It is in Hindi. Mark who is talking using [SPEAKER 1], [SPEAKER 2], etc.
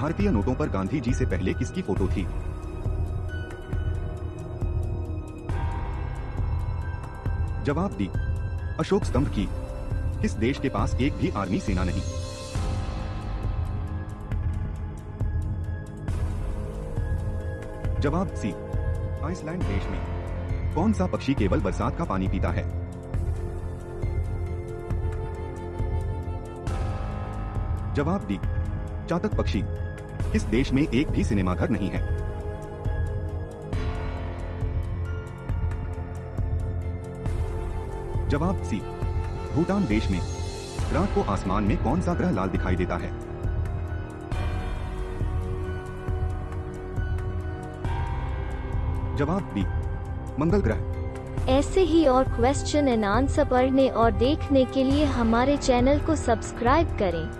[SPEAKER 1] भारतीय नोटों पर गांधी जी से पहले किसकी फ़ोटो थी? जवाब डी। अशोक स्तंभ की। किस देश के पास एक भी आर्मी सेना नहीं? जवाब सी। आइसलैंड देश में। कौन सा पक्षी केवल बरसात का पानी पीता है? जवाब डी। चातक पक्षी। किस देश में एक भी सिनेमाघर नहीं है। जवाब सी। भूटान देश में। रात को आसमान में कौन सा ग्रह लाल दिखाई देता है? जवाब बी। मंगल ग्रह।
[SPEAKER 2] ऐसे ही और क्वेश्चन एंड आंसर पढ़ने और देखने के लिए हमारे चैनल को सब्सक्राइब करें।